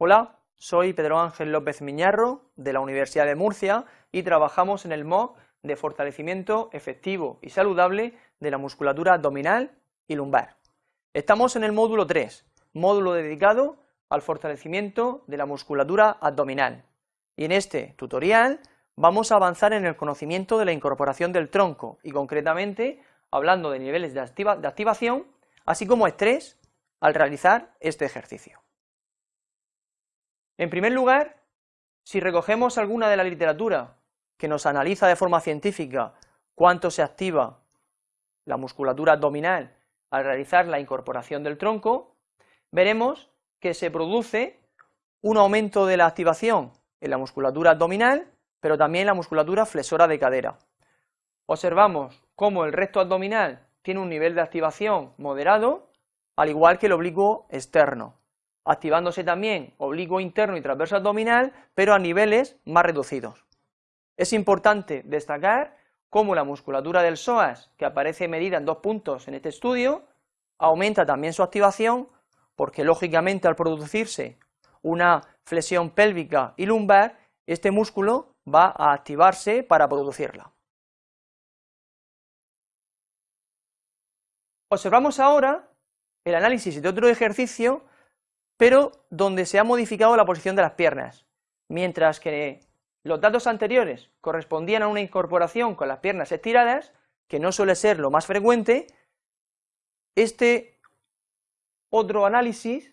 Hola, soy Pedro Ángel López Miñarro de la Universidad de Murcia y trabajamos en el MOOC de fortalecimiento efectivo y saludable de la musculatura abdominal y lumbar. Estamos en el módulo 3, módulo dedicado al fortalecimiento de la musculatura abdominal. Y en este tutorial vamos a avanzar en el conocimiento de la incorporación del tronco y concretamente hablando de niveles de, de activación, así como estrés al realizar este ejercicio. En primer lugar, si recogemos alguna de la literatura que nos analiza de forma científica cuánto se activa la musculatura abdominal al realizar la incorporación del tronco, veremos que se produce un aumento de la activación en la musculatura abdominal, pero también en la musculatura flexora de cadera. Observamos cómo el recto abdominal tiene un nivel de activación moderado, al igual que el oblicuo externo activándose también oblicuo interno y transverso abdominal, pero a niveles más reducidos. Es importante destacar cómo la musculatura del psoas, que aparece medida en dos puntos en este estudio, aumenta también su activación, porque lógicamente al producirse una flexión pélvica y lumbar, este músculo va a activarse para producirla. Observamos ahora el análisis de otro ejercicio pero donde se ha modificado la posición de las piernas, mientras que los datos anteriores correspondían a una incorporación con las piernas estiradas, que no suele ser lo más frecuente, este otro análisis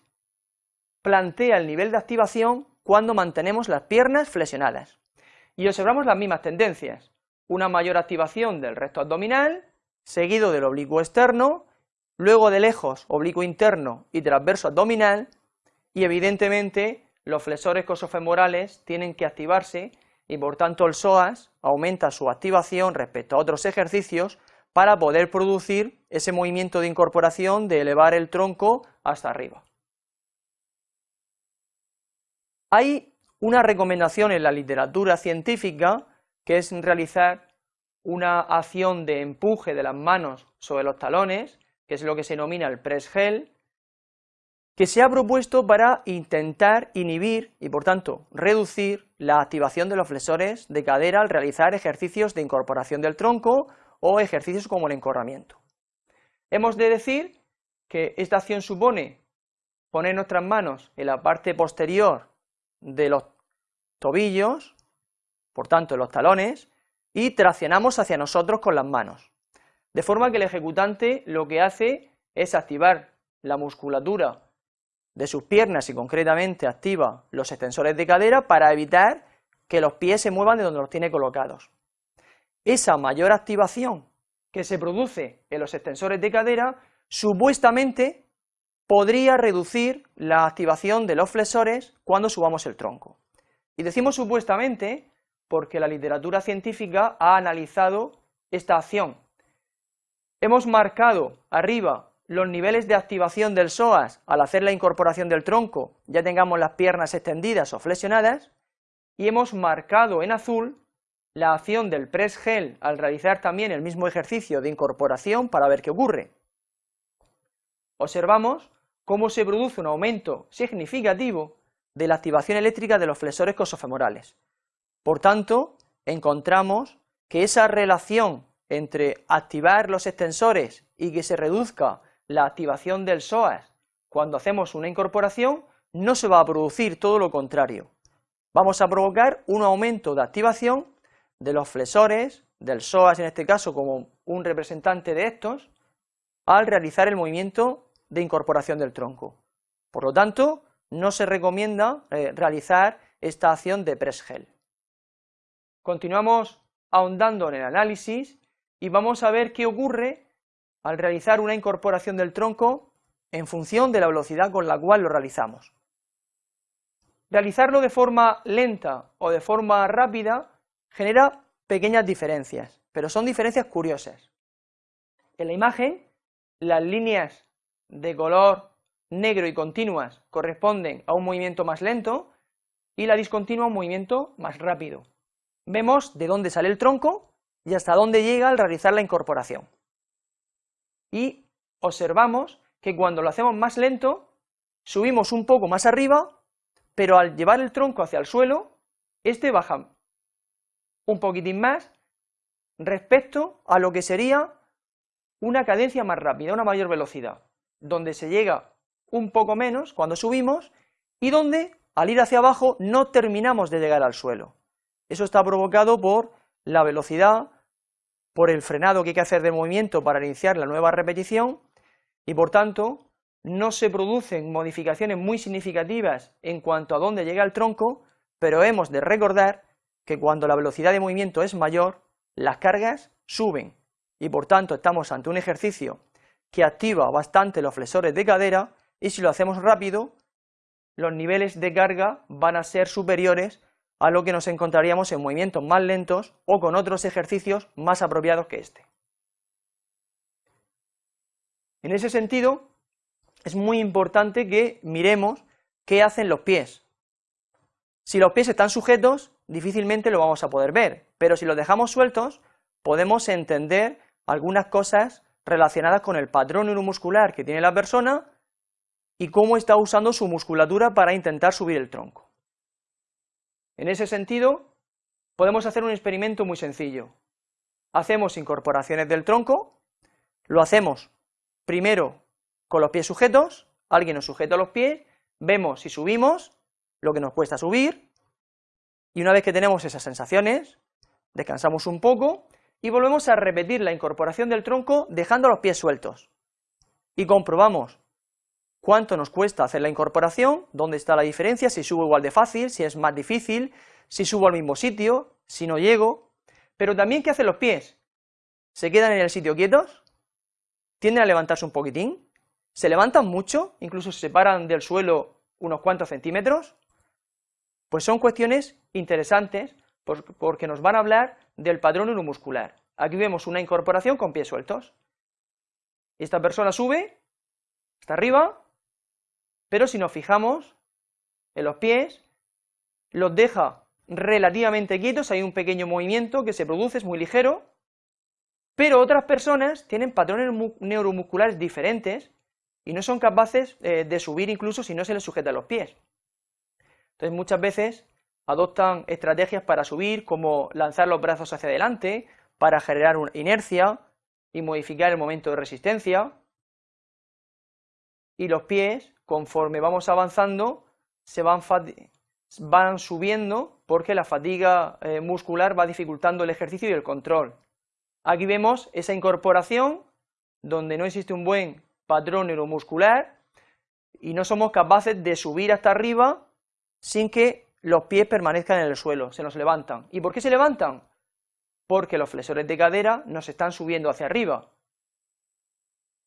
plantea el nivel de activación cuando mantenemos las piernas flexionadas. Y observamos las mismas tendencias, una mayor activación del recto abdominal, seguido del oblicuo externo, luego de lejos oblicuo interno y transverso abdominal, y evidentemente los flexores cosofemorales tienen que activarse y por tanto el psoas aumenta su activación respecto a otros ejercicios para poder producir ese movimiento de incorporación de elevar el tronco hasta arriba. Hay una recomendación en la literatura científica que es realizar una acción de empuje de las manos sobre los talones, que es lo que se denomina el press gel, que se ha propuesto para intentar inhibir y por tanto reducir la activación de los flexores de cadera al realizar ejercicios de incorporación del tronco o ejercicios como el encorramiento. Hemos de decir que esta acción supone poner nuestras manos en la parte posterior de los tobillos, por tanto en los talones, y traccionamos hacia nosotros con las manos, de forma que el ejecutante lo que hace es activar la musculatura de sus piernas y concretamente activa los extensores de cadera para evitar que los pies se muevan de donde los tiene colocados. Esa mayor activación que se produce en los extensores de cadera supuestamente podría reducir la activación de los flexores cuando subamos el tronco. Y decimos supuestamente porque la literatura científica ha analizado esta acción. Hemos marcado arriba los niveles de activación del psoas al hacer la incorporación del tronco, ya tengamos las piernas extendidas o flexionadas, y hemos marcado en azul la acción del press gel al realizar también el mismo ejercicio de incorporación para ver qué ocurre. Observamos cómo se produce un aumento significativo de la activación eléctrica de los flexores cosofemorales. Por tanto, encontramos que esa relación entre activar los extensores y que se reduzca la activación del psoas cuando hacemos una incorporación no se va a producir, todo lo contrario. Vamos a provocar un aumento de activación de los flexores, del psoas en este caso como un representante de estos, al realizar el movimiento de incorporación del tronco. Por lo tanto, no se recomienda eh, realizar esta acción de press gel. Continuamos ahondando en el análisis y vamos a ver qué ocurre al realizar una incorporación del tronco en función de la velocidad con la cual lo realizamos. Realizarlo de forma lenta o de forma rápida genera pequeñas diferencias, pero son diferencias curiosas. En la imagen, las líneas de color negro y continuas corresponden a un movimiento más lento y la discontinua a un movimiento más rápido. Vemos de dónde sale el tronco y hasta dónde llega al realizar la incorporación y observamos que cuando lo hacemos más lento, subimos un poco más arriba, pero al llevar el tronco hacia el suelo, este baja un poquitín más respecto a lo que sería una cadencia más rápida, una mayor velocidad, donde se llega un poco menos cuando subimos y donde al ir hacia abajo no terminamos de llegar al suelo. Eso está provocado por la velocidad, por el frenado que hay que hacer de movimiento para iniciar la nueva repetición y por tanto no se producen modificaciones muy significativas en cuanto a dónde llega el tronco, pero hemos de recordar que cuando la velocidad de movimiento es mayor, las cargas suben. Y por tanto estamos ante un ejercicio que activa bastante los flexores de cadera y si lo hacemos rápido, los niveles de carga van a ser superiores a lo que nos encontraríamos en movimientos más lentos o con otros ejercicios más apropiados que este. En ese sentido, es muy importante que miremos qué hacen los pies. Si los pies están sujetos, difícilmente lo vamos a poder ver, pero si los dejamos sueltos, podemos entender algunas cosas relacionadas con el patrón neuromuscular que tiene la persona y cómo está usando su musculatura para intentar subir el tronco. En ese sentido, podemos hacer un experimento muy sencillo. Hacemos incorporaciones del tronco, lo hacemos primero con los pies sujetos, alguien nos sujeta los pies, vemos si subimos, lo que nos cuesta subir, y una vez que tenemos esas sensaciones, descansamos un poco y volvemos a repetir la incorporación del tronco dejando los pies sueltos. Y comprobamos cuánto nos cuesta hacer la incorporación, dónde está la diferencia, si subo igual de fácil, si es más difícil, si subo al mismo sitio, si no llego, pero también qué hacen los pies, se quedan en el sitio quietos, tienden a levantarse un poquitín, se levantan mucho, incluso se separan del suelo unos cuantos centímetros, pues son cuestiones interesantes porque nos van a hablar del patrón neuromuscular. Aquí vemos una incorporación con pies sueltos. Esta persona sube, está arriba, pero si nos fijamos en los pies, los deja relativamente quietos, hay un pequeño movimiento que se produce, es muy ligero, pero otras personas tienen patrones neuromusculares diferentes y no son capaces eh, de subir incluso si no se les sujeta los pies. Entonces muchas veces adoptan estrategias para subir como lanzar los brazos hacia adelante, para generar inercia y modificar el momento de resistencia, y los pies, conforme vamos avanzando, se van, van subiendo porque la fatiga eh, muscular va dificultando el ejercicio y el control. Aquí vemos esa incorporación donde no existe un buen patrón neuromuscular y no somos capaces de subir hasta arriba sin que los pies permanezcan en el suelo, se nos levantan. ¿Y por qué se levantan? Porque los flexores de cadera nos están subiendo hacia arriba.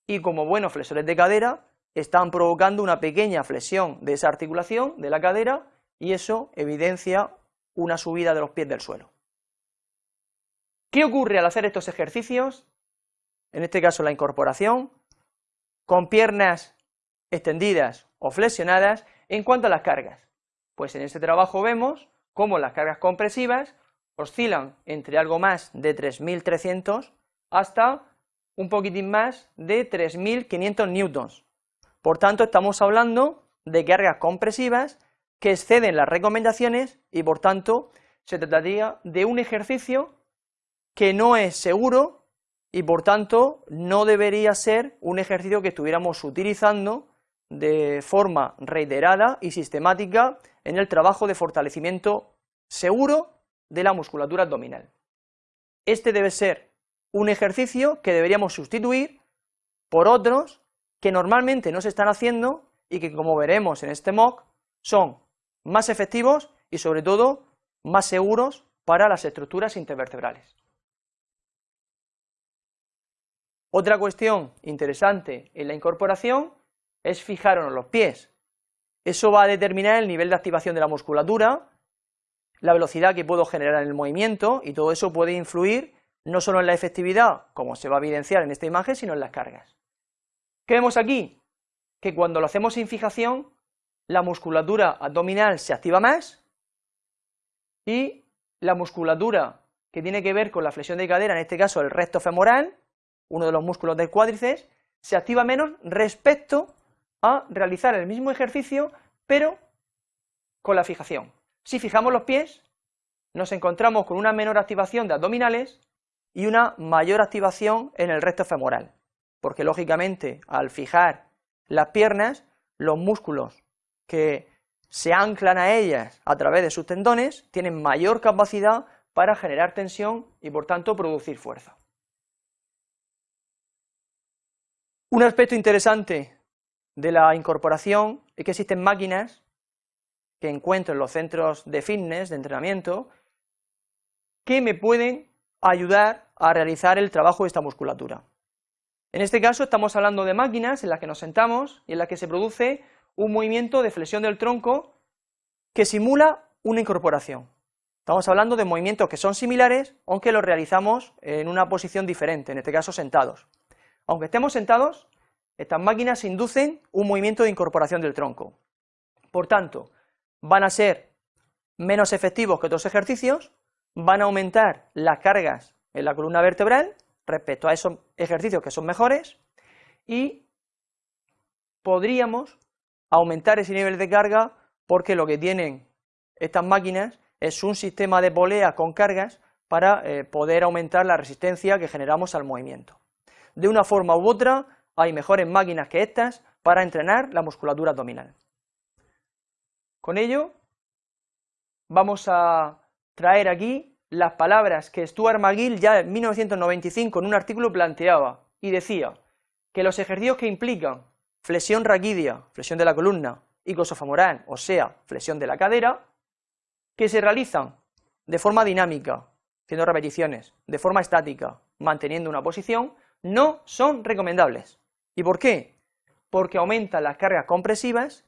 Y como buenos flexores de cadera, están provocando una pequeña flexión de esa articulación de la cadera y eso evidencia una subida de los pies del suelo. ¿Qué ocurre al hacer estos ejercicios? En este caso la incorporación, con piernas extendidas o flexionadas en cuanto a las cargas. Pues en este trabajo vemos cómo las cargas compresivas oscilan entre algo más de 3.300 hasta un poquitín más de 3.500 newtons. Por tanto, estamos hablando de cargas compresivas que exceden las recomendaciones y por tanto se trataría de un ejercicio que no es seguro y por tanto no debería ser un ejercicio que estuviéramos utilizando de forma reiterada y sistemática en el trabajo de fortalecimiento seguro de la musculatura abdominal. Este debe ser un ejercicio que deberíamos sustituir por otros que normalmente no se están haciendo y que como veremos en este mock son más efectivos y sobre todo más seguros para las estructuras intervertebrales. Otra cuestión interesante en la incorporación es fijarnos los pies. Eso va a determinar el nivel de activación de la musculatura, la velocidad que puedo generar en el movimiento y todo eso puede influir no solo en la efectividad, como se va a evidenciar en esta imagen, sino en las cargas. ¿Qué vemos aquí? Que cuando lo hacemos sin fijación, la musculatura abdominal se activa más y la musculatura que tiene que ver con la flexión de cadera, en este caso el recto femoral, uno de los músculos del cuádriceps, se activa menos respecto a realizar el mismo ejercicio, pero con la fijación. Si fijamos los pies, nos encontramos con una menor activación de abdominales y una mayor activación en el recto femoral, porque lógicamente al fijar las piernas, los músculos que se anclan a ellas a través de sus tendones tienen mayor capacidad para generar tensión y por tanto producir fuerza. Un aspecto interesante de la incorporación es que existen máquinas que encuentro en los centros de fitness, de entrenamiento, que me pueden ayudar a realizar el trabajo de esta musculatura. En este caso estamos hablando de máquinas en las que nos sentamos y en las que se produce un movimiento de flexión del tronco que simula una incorporación. Estamos hablando de movimientos que son similares, aunque los realizamos en una posición diferente, en este caso sentados. Aunque estemos sentados, estas máquinas inducen un movimiento de incorporación del tronco. Por tanto, van a ser menos efectivos que otros ejercicios, van a aumentar las cargas en la columna vertebral respecto a esos ejercicios que son mejores y podríamos aumentar ese nivel de carga porque lo que tienen estas máquinas es un sistema de polea con cargas para eh, poder aumentar la resistencia que generamos al movimiento. De una forma u otra, hay mejores máquinas que estas para entrenar la musculatura abdominal. Con ello, vamos a traer aquí las palabras que Stuart McGill ya en 1995 en un artículo planteaba y decía que los ejercicios que implican flexión raquídea, flexión de la columna, y femoral, o sea, flexión de la cadera, que se realizan de forma dinámica, haciendo repeticiones, de forma estática, manteniendo una posición, no son recomendables. ¿Y por qué? Porque aumentan las cargas compresivas,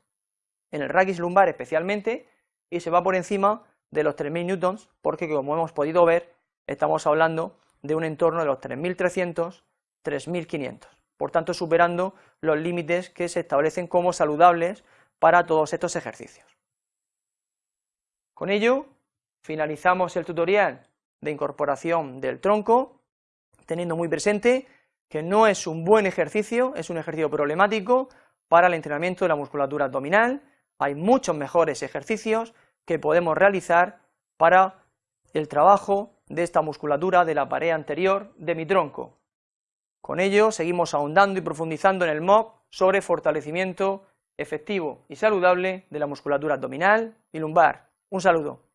en el raquis lumbar especialmente, y se va por encima de los 3.000 newtons, porque como hemos podido ver, estamos hablando de un entorno de los 3.300, 3.500, por tanto superando los límites que se establecen como saludables para todos estos ejercicios. Con ello, finalizamos el tutorial de incorporación del tronco, teniendo muy presente que no es un buen ejercicio, es un ejercicio problemático para el entrenamiento de la musculatura abdominal, hay muchos mejores ejercicios que podemos realizar para el trabajo de esta musculatura de la pared anterior de mi tronco. Con ello seguimos ahondando y profundizando en el MOC sobre fortalecimiento efectivo y saludable de la musculatura abdominal y lumbar. Un saludo.